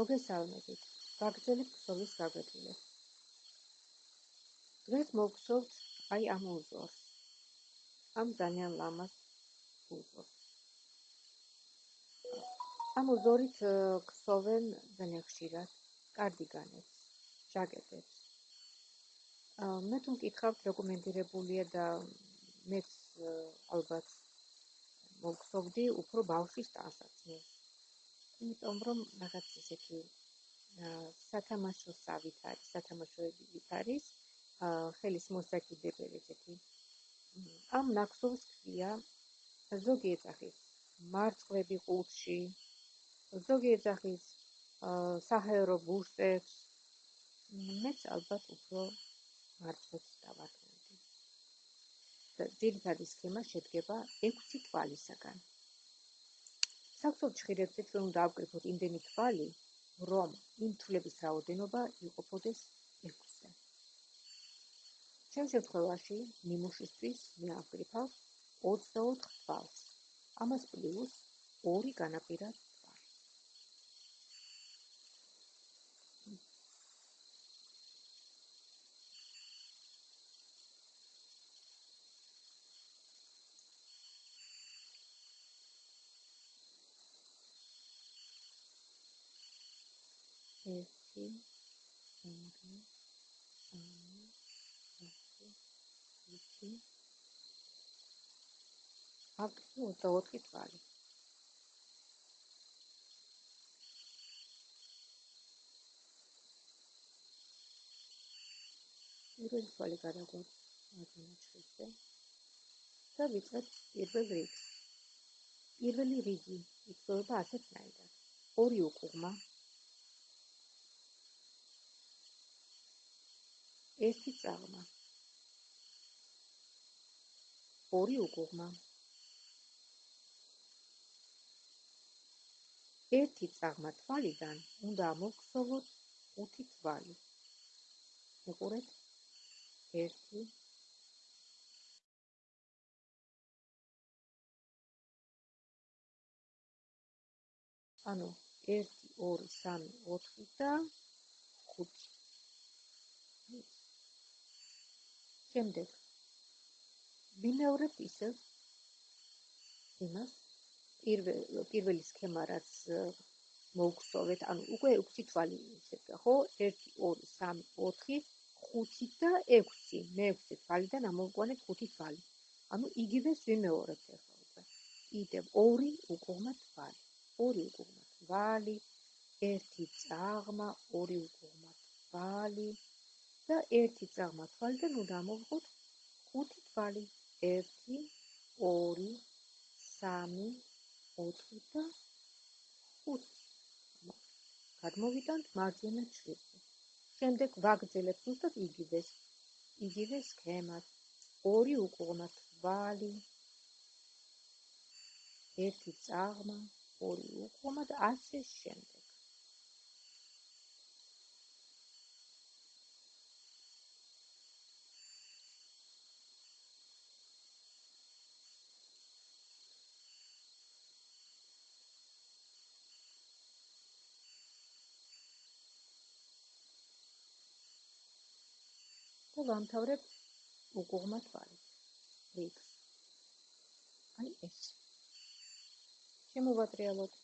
მოგესალმებით. ვაგრძელებ ქსოვის გაგრძელებას. დღეს მოგხსოვთ აი ამ უზორს. ამ ძალიან ლამაზ უზორს. ამ უზორით ქსოვენ ძალიან ხშირად კარდიგანებს, ჟაკეტებს. მე თუ მკითხავთ რეკომენდირებულია და მეც ალბათ მოგხსოვდი უფრო ბავშვის ტანსაცმელს. იმიტომ რომ რაღაც ისეთი სათამაშო სავით არის, სათამაშოებით არის ხელის მოსაკიდებელი ესეთი. ამ ნაკსოვს ქვია ზოგი ეძახის მარწყვები ყუთში, ზოგი ეძახის საჰაერო ბურსებს. მეც ალბათ უფრო მარწყვებს დავარქმევდი. და ძირითადი სქემა შედგება 6 თვალისაგან. საქსოდ ჭირებზე ჩვენ უნდა ავკრიფოთ იმდენი თვალი, რომ იმ თვლების რაოდენობა იყოფოდეს 6-ზე. ჩემ შემთხვევაში ნიმუშისთვის მე ავკრიფავ 24 თვალს. ამას პლუს 2 განაპირა ერთი ორი სამი ოთხი ხუთი აქ 24 თვალი. პირველი თვალი ჩხიზე და ვიწყებთ პირველ რიგს. პირველი რიგი იწოება ასეთნაირად ორი უკუღმა ერთი წაღმა. ორი უკუღმა. ერთი წაღმა თვალიდან უნდა მოგხსოვოთ ხუთი თვალი. უყურეთ? ერთი. ანუ 1 2 3 4 და 5 შემდეგ ვიმეორებ ისევ იმას პირველ პირველი სქემა რაც მოგხსოვეთ ანუ უკვე 6 თვალი შედგა ხო? 1 2 3 4 5 და 6 მე-6 თვალიდან ამოვგვანეთ 5 თვალი. ანუ იგივეს ვიმეორებთ ახლა უკვე. კიდევ 2 უკუღმა თვალი. 2 უკუღმა თვალი 1 წაღმა 2 უკუღმა თვალი და ერთი წაღმა თვალიდან უნდა ამოვღოთ ხუთი თვალი 1 2 3 4 და 5 გადმოვიტანთ მარჯვენა ჩრდილო. შემდეგ ვაგრძელებთ უბრალოდ იგივეს იგივე სქემას. ორი უკუღმა თვალი. ერთი წაღმა ორი უკუღმა და ასე შემდეგ და ვამთავრებ უკუღმა თვალით. რიქს. აი ეს. შემოვატრიალოთ.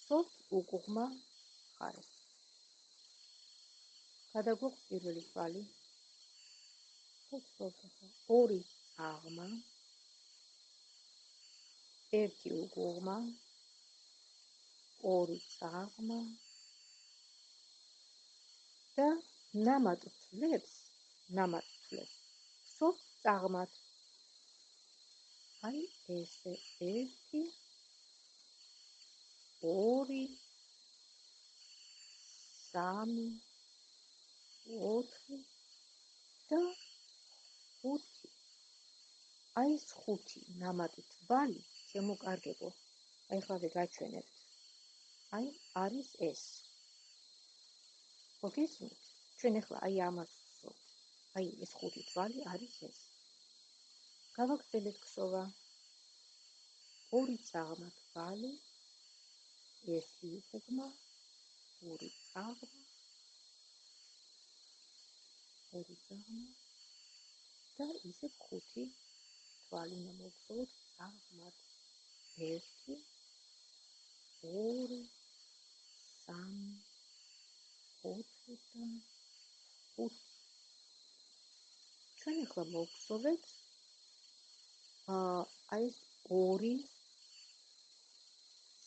სოფ უკუღმა ხარეს. გადაგვაქვს პირველი თვალი. ორი აღმა. ერთი უკუღმა. ორი აღმა. და ნამატ თლებს ნამატ თლებს სოფ წაღმათ აი ესე ერთი ორი სამი ოთხი და ხუთი. აი ეს ხუთი ნამატი თვალი შემოკარგებო. აი ხავე გაჩვენებთ. აი არის ეს. მოგესმით ჩვენ ახლა აი ამას ვსვთ. აი ეს ხუთი თვალი არის ეს. გავაგრძელეთ ქსოვა. ორი წაღმა თვალი, ერთი უკუღმა, ორი წაღმა ორი წაღმა და ისე ხუთი თვალი მოგწოვოთ წაღმად ერთი ორი სამი ოთხი და ხუთი ჩვენ ახლა მოვხსოვეთ აა აი ეს ორი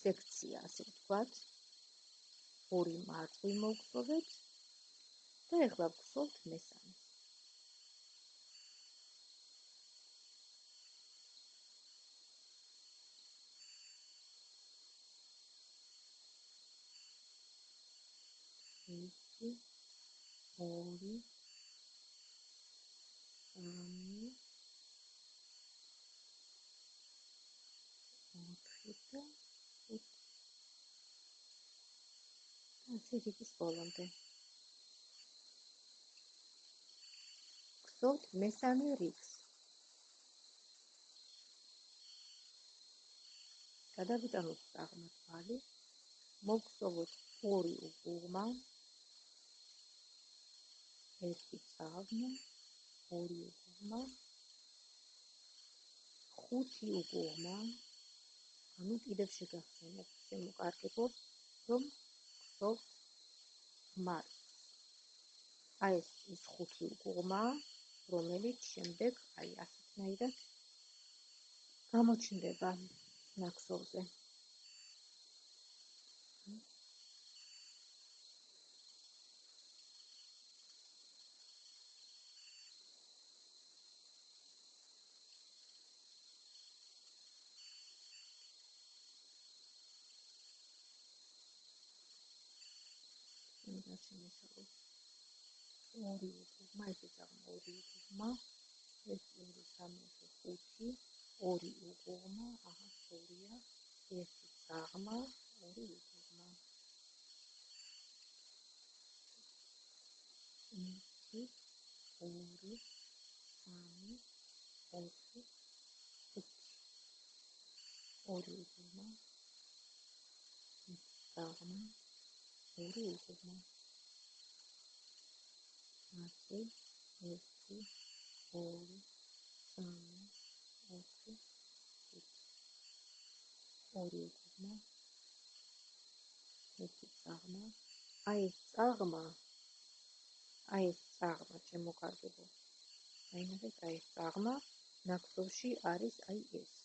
სექცია, ასე ვთქვათ. ორი მარტივი მოვხსოვეთ და ახლა ვხსოვთ მესამე. ერთი ორი სამი ოთხი და ასე რიგის ბოლომდე. გსოვთ მესამე რიგს. გადავიტანოთ აღმართვალი. მოგსოვოთ ორი უგუღმა. ერთი წაღმა, ორი უგუღმა. ხუთი უგუღმა. ანუ კიდევ შეგახსენებთ, შემოკარგებობ, რომ გსოვთ ხმარი. აი ეს ის ხუთი უგუღმა, რომელიც შემდეგ აი ასეთნაირად გამოჩნდება ნაკსოვზე. შემოსავლოს ორი უგმა ესე წაღმა ორი უგმა ეს ორი სამი ხუთი ორი უგმა აჰა ორია ერთი წაღმა ორი უგმა ერთი ორი სამი ოთხი ხუთი. ორი უგმა წაღმა ორი უგმა ათი ერთი ორი სამი ოთხი ხუთი ორი უგმა ერთი წაღმა. აი ეს წაღმა აი ეს წაღმა შემოგარგებო აი ეს წაღმა ნაკსოვში არის აი ეს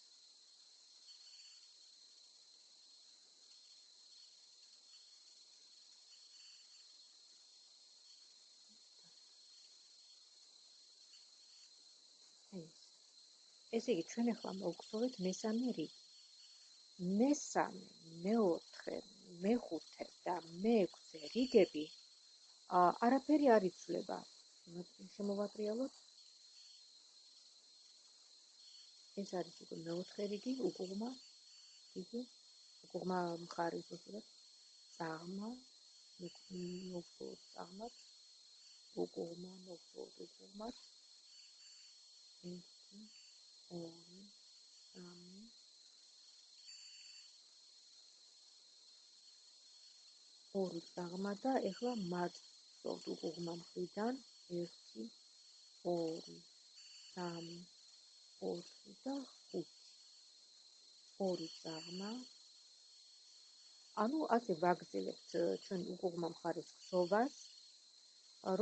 ესე იგი ჩვენ ახლა მოვგზავნეთ მესამე რიგი. მესამე, მეოთხე, მეხუთე და მეექვსე რიგები ა არაფერი არ იცვლება. შემოვატრიალოთ. ეს არის უკვე მეოთხე რიგი, უკუღმა რიგი. უკუღმა მხარის უბრალოდ წაღმა, მოგწოვოთ წაღმად. უკუღმა მოგწოვოთ უკუღმად. ერთი ორი სამი ორი წაღმა და ეხლა მათ სწორ უგუღმა მხრიდან. 1 2 3 4 და 5 ორი წაღმა. ანუ ასე ვაგზელებთ ჩვენ უგუღმა მხარის ხსოვას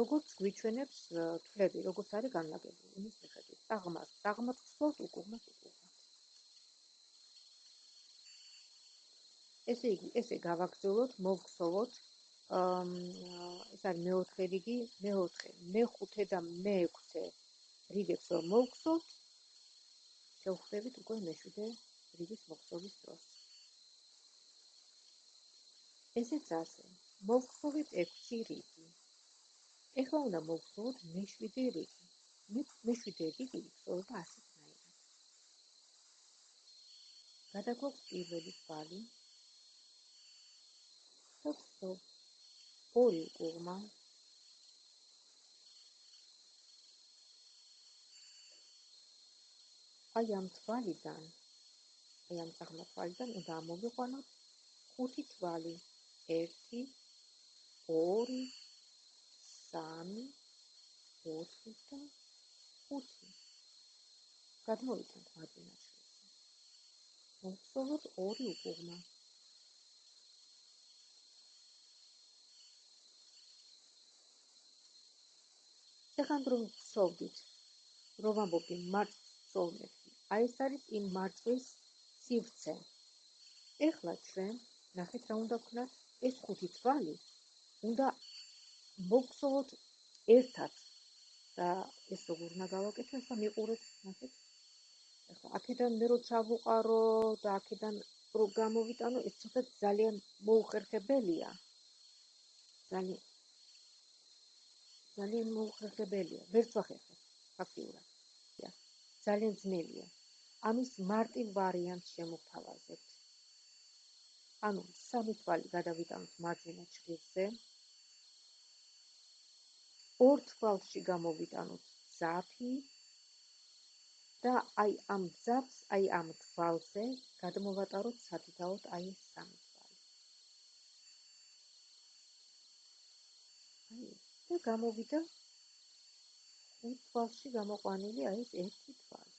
როგორც გვიჩვენებს თვლები, როგორც არის განლაგებული იმის მიხედვით. წაღმას, წაღმას ხსოვთ უკუღმას უკუღმას. ესე იგი, ესე გავაგრძელოთ, მოვხსოვოთ. ეს არის მეოთხე რიგი, მეოთხე, მეხუთე და მეექვსე რიგებს რომ მოვხსოვთ, შევხვდებით უკვე მეშვიდე რიგის მოხსოვის დროს. ესეც ასე. მოვხსოვით 6 რიგი. ეხლა უნდა მოვხსოვოთ მეშვიდე რიგი. მეშვიდე რიგი იქნება ასეთნაირად. გადაგვაქვს პირველი თვალი. ხსოვ ორი უგმა. აი ამ თვალიდან აი ამ წაღმა თვალიდან უნდა მოვიყვანოთ ხუთი თვალი. 1 2 3 4 და 5 გადმოვიცემთ მარჯვენა შვილზე მოვსწავლოთ ორი უკუღმა ეხლა რომ ვსოვდით რომ ამბობდი მართ სწავლეთ აი ეს არის იმ მართვის სივრცე. ეხლა ჩვენ ნახეთ რა უნდა ვქნათ ეს ხუთი თვალი უნდა მოგხსოვოთ ერთად და ეს როგორ უნდა გავაკეთო? და მიყურეთ ნახეთ ახლა აქედან მე როცა ვუყარო და აქედან რო გამოვიტანო ეს ცოტა ძალიან მოუხერხებელია. ძალიან ძალიან მოუხერხებელია. ვერც ვახერხებ ფაქტიურად. ძალიან ძნელია. ამის მარტივ ვარიანტს შემოვთავაზებთ ანუ სამი თვალი გადავიტანოთ მარჯვენა ჩხირზე ორ თვალში გამოვიტანოთ ზაფი და აი ამ ზაფს, აი ამ თვალზე გადმოვატაროთ სათითაოდ აი ეს სამი თვალი. აი და გამოვიდა ხუთ თვალში გამოყვანილი აი ეს ერთი თვალი.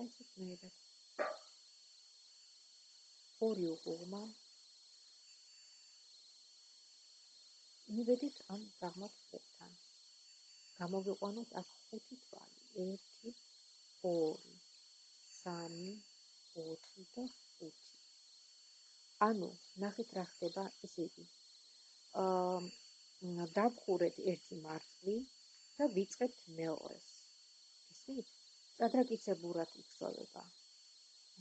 აი ეს მეერად. ორი უყურმა მივედით ამ დაღმათ ხუთთან. გამოვიყვანოთ აქ ხუთი თვალი. 1 2 3 4 და 5. ანუ ნახეთ რა ხდება, ესე იგი. აა დავხურეთ ერთი მარცვლი და ვიწყებთ მეორეს. ისე? ჭადრაკიცებურად იწოვება.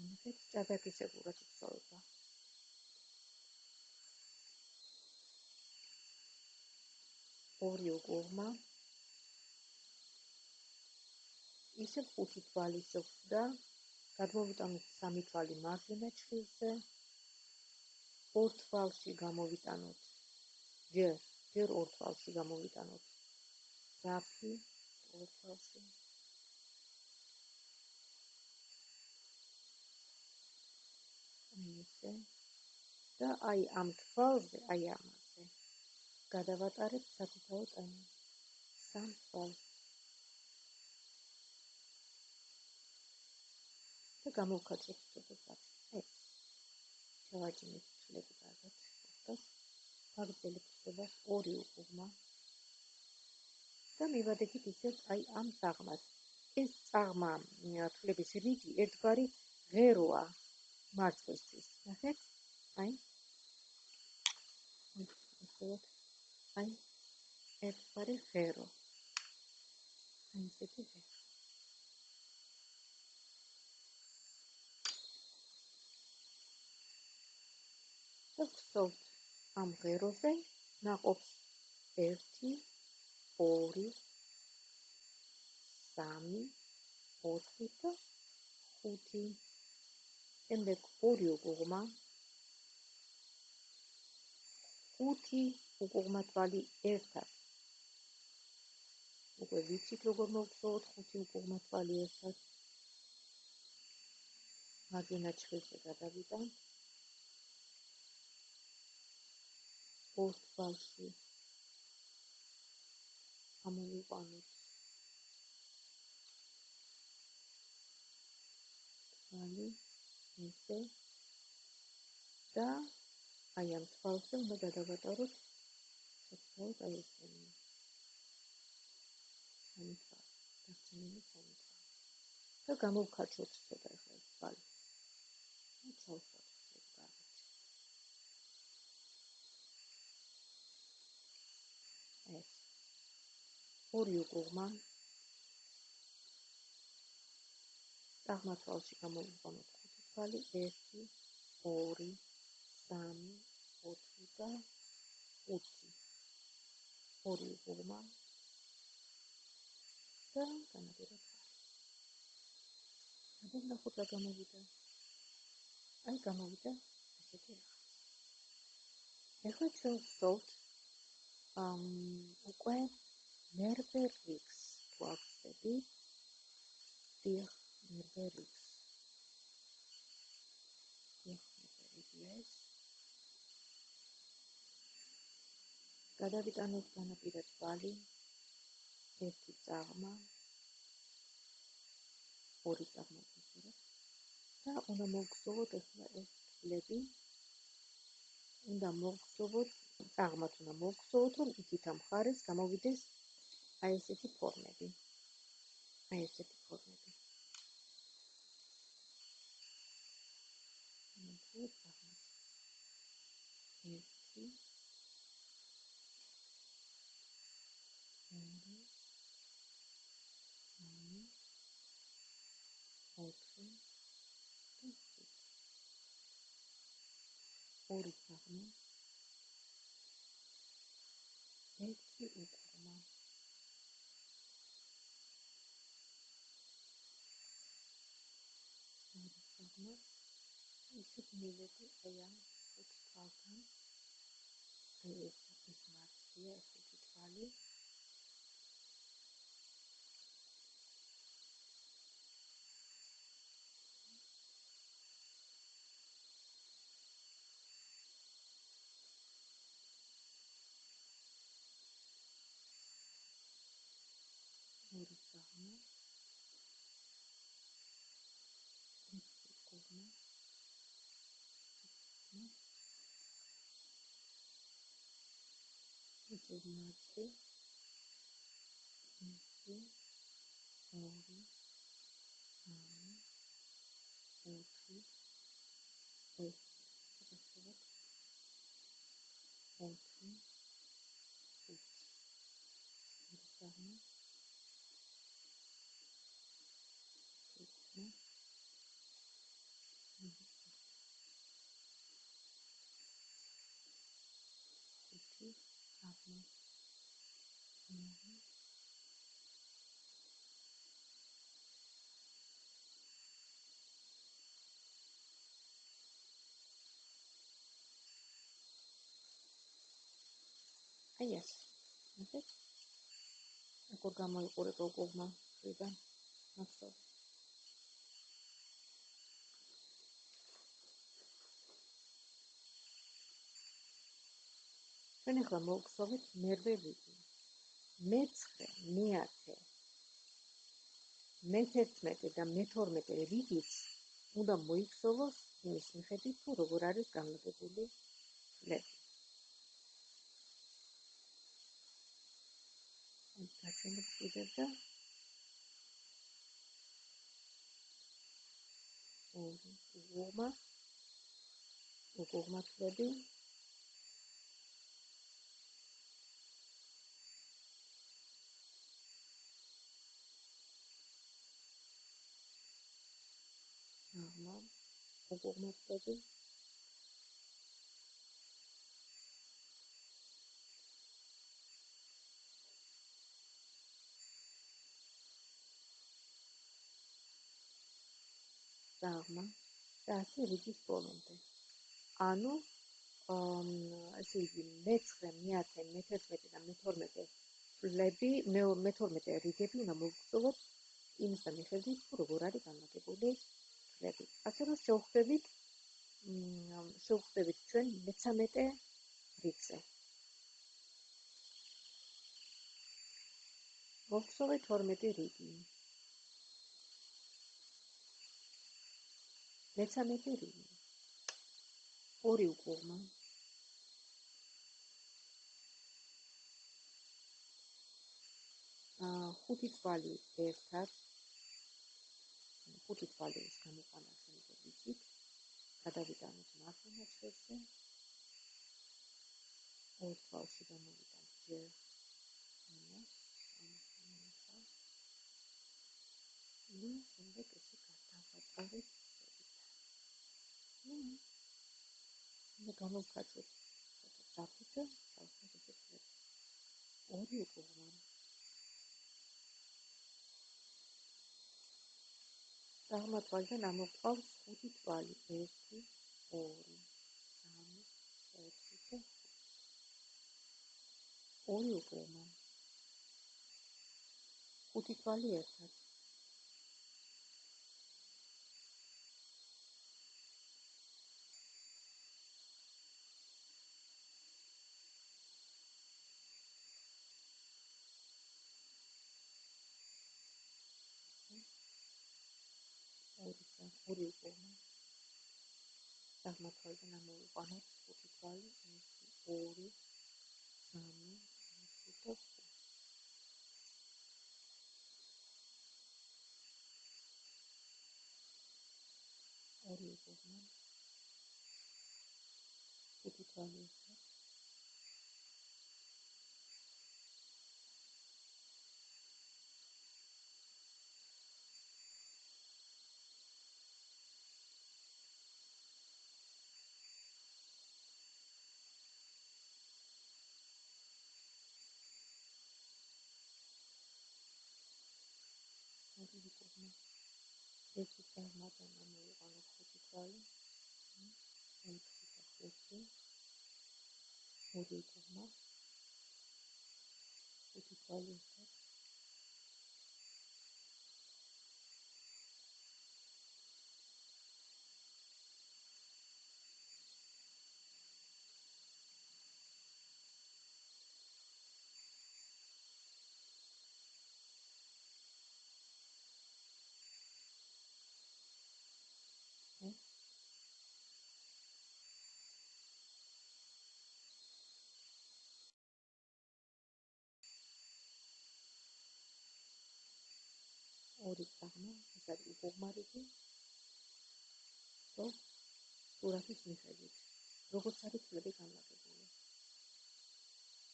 ნახეთ, ჭადრაკიცებურად იწოვება. ორი უკურმა ისე ხუთი თვალი შეხვდა გადმოვიტანოთ სამი თვალი მარჯვენა ჩხილზე ორ თვალში გამოვიტანოთ. ჯერ ჯერ ორ თვალში გამოვიტანოთ. საფი ორ თვალში. ისე და აი ამ თვალზე აი ამას გადავატარებ საკუთაო ტანი სამ თვალს და გამოვქაჭრებ ცოტა ეს ჩავაჭიმეთ თვლები კარგად. ხოთას ფაგრძელი ხდება ორი უკუღმა. და მივადექით ისევ აი ამ წაღმას ეს წაღმა თვლების რიგი ერთგვარი ღეროა მარცხვისთვის. ნახეთ. აი ახლა აი ერთგვარი ღერო აი ესეთი ღერო და ვხსოვთ ამ ღეროზე ნაყოფს 1 2 3 4 და 5 შემდეგ ორი უგუღმა 5 უკუღმა თვალი ერთად. უკვე ვიცით როგორ მოვწოთ ხუთი უკუღმა თვალი ერთად. მაგინა ჩხილზე გადავიდან. ორ თვალში ამოვიყვანოთ. თვალი ისე და აი ამ თვალზე უნდა გადავატაროთ აი ეს სამიტა დასწინებული სამიტა და გამოვქაჩოთ ცოტა ახლა ეს ბალი. და ჩავხოთ ეს ბალი ეს. ორი უკუღმა აღმათვალში გამოვიყვანოთ ხუთი თვალი 1 2 3 4 და 5 ორი უღმა და განაპირა თვალი. და ნახოთ რა გამოვიდა. აი გამოვიდა ესეთი რაღაც. ეხლა ჩვენ ვსოვთ ამ უკვე ნერვერიქს ვახსები. დიახ, ნერვერიქს. დიახ, ნერვერიქს. გადავიტანოთ განაპირა თვალი ერთი წაღმა ორი წაღმა გასურვოთ და უნდა მოგწოვოთ ახლა ეს თვლები უნდა მოგწოვოთ წაღმათ უნდა მოგწოვოთ რომ იქით ამ ხარეს გამოვიდეს აი ესეთი ფორმები აი ესეთი ფორმები მოგწოვოთ წაღმათ ერთი ორი ოთხი და ხუთი ორი საღმო ერთი უკრმა ორი საღმო ისეთ მივედი აი ამ ხუთ თვალთან აი ეს ის მარცხია ეს ხუთი თვალი ორი საღმო ერთი კურმა ეს მარტი ერთი ორი სამი ოთხი ეს შესაძლოა ოთხი ხუთი სამი აბა აი ეს ასე როგორ გამოიყურება უკუღმა ფრიდან მახსოვს ჩვენ ახლა მოვხსოვეთ მერვე რიგი. მეცხრე, მეათე, მეთერთმეტე და მეთორმეტე რიგიც უნდა მოიხსოვოს იმის მიხედვით, თუ როგორ არის განლაგებული ფლები. აი, გაჩვენებ კიდევ და ორი, უღმა, უღმა ფლები, უკუღმოწები აღმა და ასე რიგის ბოლომდე. ანუ ასე იგი მეცხრე, მეათე, მეთერთმეტე და მეთორმეტე ფლები, მე-12 რიგები უნდა მოგწოვოთ იმის მიხედვით, თუ როგორ არის განლაგებული ფლები. ასე რომ შევხვდებით შევხვდებით ჩვენ მე-13 რიგზე. მოვხსოვეთ 12 რიგი. მე-13 რიგი. ორი უკუღმა. აა ხუთი თვალი ერთად ხუთი თვალის გამოყანა ვიცით გადავიტანოთ მარცხენა წესზე ორ თვალში გამოვიტანთ ჯერ. ამას ამას ამას. ნუ შემდეგ ესე გადავატარეთ ნუ მე გამოვკაცოთ საფუძე საფუძე ორი უკუღმა აღმათვალიდან ამოყავს ხუთი თვალი 1 2 3 4 და ორი უკრემა ხუთი თვალი ერთად ორი უკუღმა აღმართვა და ამოვიყვანოთ ხუთი თვალი 1 2 სამი 4 და 5 ორი უკუღმა ხუთი თვალი. 1 es está más en la medida de los protocolos, en protocolos, en protocolos, protocolos, ეს არის უღმარები. და სურათის მიხედვით, როგორც არის წლები განლაგებული.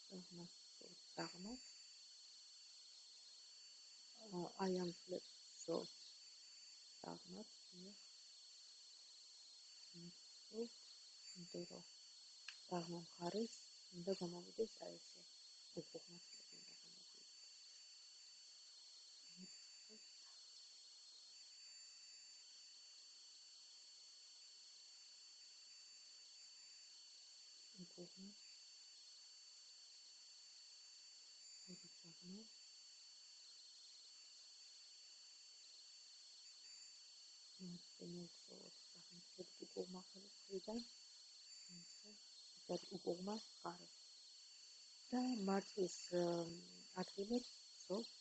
წაღმა, წაღმა. აი ამ წლებს სო წაღმა, დიახ. ნუ, ინტერო. წაღმა მხარეს, უნდა გამოვიდეს აი ესე. უღმარები. მოსწონოთ სახელმწიფო უკუღმახელის მხრიდან ისე უკუღმა ხარ და მართვის ადგილებს ზოგ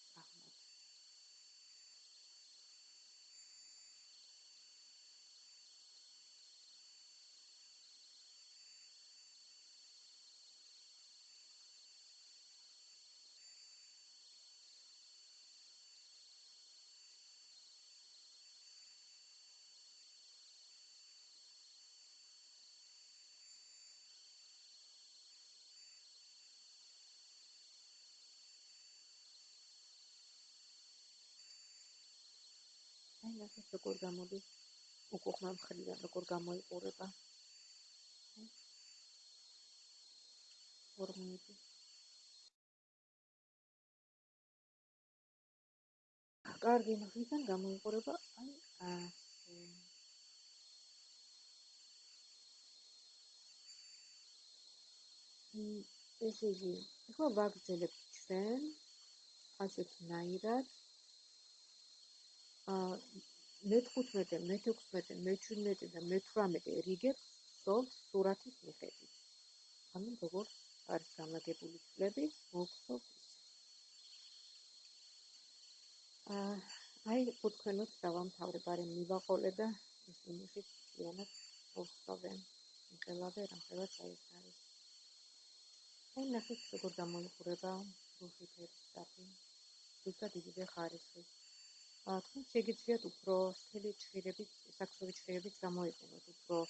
ნახეთ როგორ გამოდის უკუღმა მხრიდან როგორ გამოიყურება. ფორმები კარგი მხრიდან გამოიყურება აი ასე ესე იგი ახლა ვაგრძელებთ ჩვენ ასეთ ნაირად მე-15, მე-16, მე-17 და მე-18 რიგებს სოლს სურათის მიხედვით. ანუ როგორ არის განლაგებული წლები, მოგხსოვთ ის. აა აი თქვენოთ დავამთავრე ბარე მივაყოლე და ის იმიხითიანად მოგხსოვე. მიყელავე რაღაც აი ეს არის. აი ნახეთ როგორ გამოიყურება რუსი ფერის საფი. ზუსტად იგივე ხარისხის თქვენ შეგიძლიათ უფრო სტილი ჭირებით, საქსოვი ჭირებით გამოიყენოთ უფრო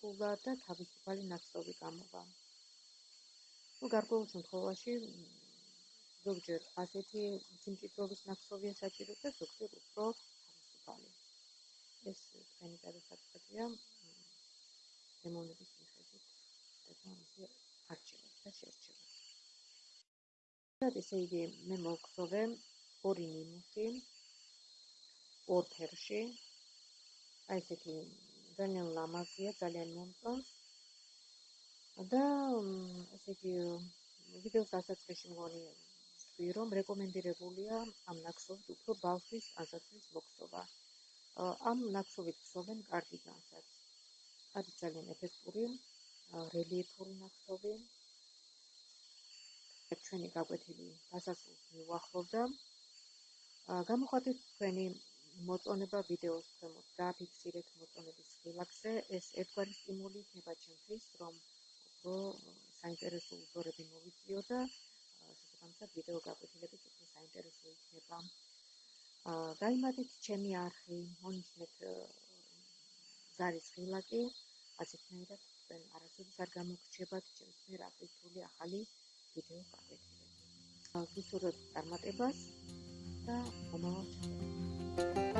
ფულა და თავისუფალი ნაცნობი გამოვა. ну გარკვეულ შემთხვევაში ზოგჯერ ასეთი სიმჭიდროვის ნაცნობია საჭირო და ზოგჯერ უფრო თავისუფალი. ეს თქვენი გადასაწყვეტია დემონების მიხედვით და თამაში არჩევა და შერჩევა. და ესე იგი მე მოგხსოვე ორი ნიმუში ორ ფერში. აი ესეთი ძალიან ლამაზია ძალიან მომწონს. და ესე იგი ვიდეოს დასაწყისში მგონი ვთქვი რომ რეკომენდირებულია ამ ნაკსოვით უფრო ბავშვის ასაცრის მოხსოვა ამ ნაკსოვით ხსოვენ კარდიგანსაც არის ძალიან ეფექტური რელიეფური ნაკსოვი ჩვენი გაკვეთილი დასასრულს მივახლოვდა გამოხატეთ თქვენი მოწონება ვიდეოს ქვემოთ. დააფიქსირეთ მოწონების ხილაკზე. ეს ერთგვარი სტიმული იქნება ჩემთვის, რომ უფრო საინტერესო უბორები მოვიწიო და შესაბამისად ვიდეო გაკეთებიც უფრო საინტერესო იქნება. აა გამიმატეთ ჩემი არხი, მონიშნეთ ზარის ხილაკი, ასეთნაირად თქვენ არასოდეს არ გამოგრჩებათ ჩემს მიერ აკეთებული ახალი ვიდეო გაკეთებები. ვისურვებთ წარმატებას. 고맙습니다.